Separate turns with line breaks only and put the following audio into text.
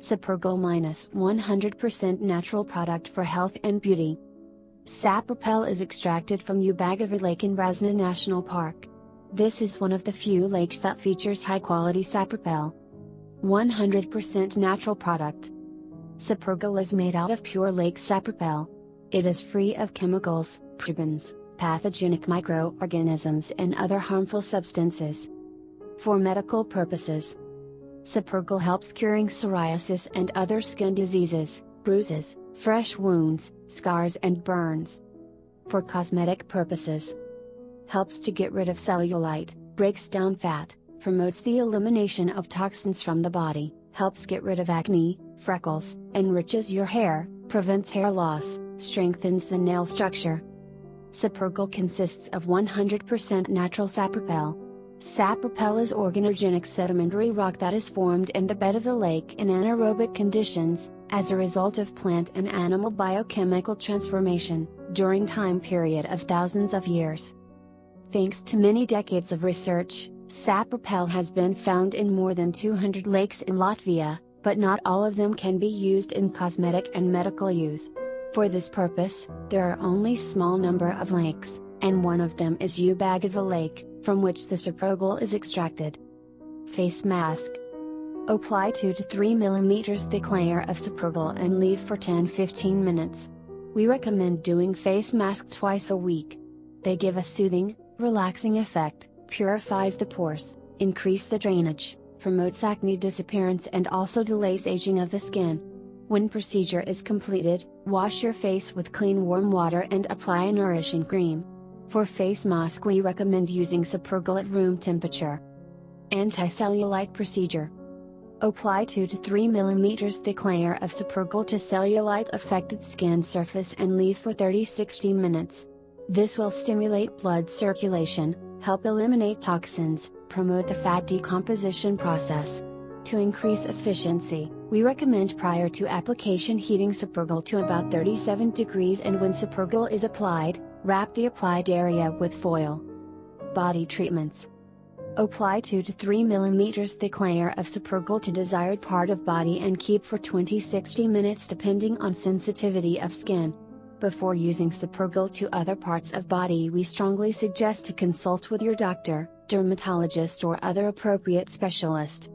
Sapergol minus 100% natural product for health and beauty. Sapropel is extracted from Ubagavar Lake in Rāzna National Park. This is one of the few lakes that features high quality sapropel. 100% natural product. Sapergol is made out of pure lake sapropel. It is free of chemicals, parabens, pathogenic microorganisms and other harmful substances. For medical purposes, Sapergol helps curing psoriasis and other skin diseases, bruises, fresh wounds, scars and burns. For cosmetic purposes, helps to get rid of cellulite, breaks down fat, promotes the elimination of toxins from the body, helps get rid of acne, freckles, enriches your hair, prevents hair loss, strengthens the nail structure. Sapergol consists of 100% natural sapropel. Sapropel is organogenic sedimentary rock that is formed in the bed of the lake in anaerobic conditions, as a result of plant and animal biochemical transformation, during time period of thousands of years. Thanks to many decades of research, sapropel has been found in more than 200 lakes in Latvia, but not all of them can be used in cosmetic and medical use. For this purpose, there are only small number of lakes, and one of them is Ubagava Lake, from which the sapergol is extracted. Face mask. Apply 2 to 3 mm thick layer of sapergol and leave for 10-15 minutes. We recommend doing face mask twice a week. They give a soothing, relaxing effect, purifies the pores, increase the drainage, promotes acne disappearance and also delays aging of the skin. When procedure is completed, wash your face with clean warm water and apply a nourishing cream. For face mask we recommend using Sapergol at room temperature. Anti-cellulite procedure. Apply 2 to 3 mm thick layer of Sapergol to cellulite affected skin surface and leave for 30-60 minutes. This will stimulate blood circulation, help eliminate toxins, promote the fat decomposition process. To increase efficiency, we recommend prior to application heating Sapergol to about 37 degrees and when Sapergol is applied, wrap the applied area with foil. Body treatments. Apply 2 to 3 mm thick layer of Sapergol to desired part of body and keep for 20-60 minutes depending on sensitivity of skin. Before using Sapergol to other parts of body we strongly suggest to consult with your doctor, dermatologist or other appropriate specialist.